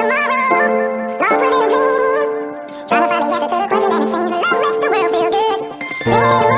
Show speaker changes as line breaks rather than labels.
tomorrow. Not what a dream. Trying to find the answer to the question and it seems love makes the world feel good.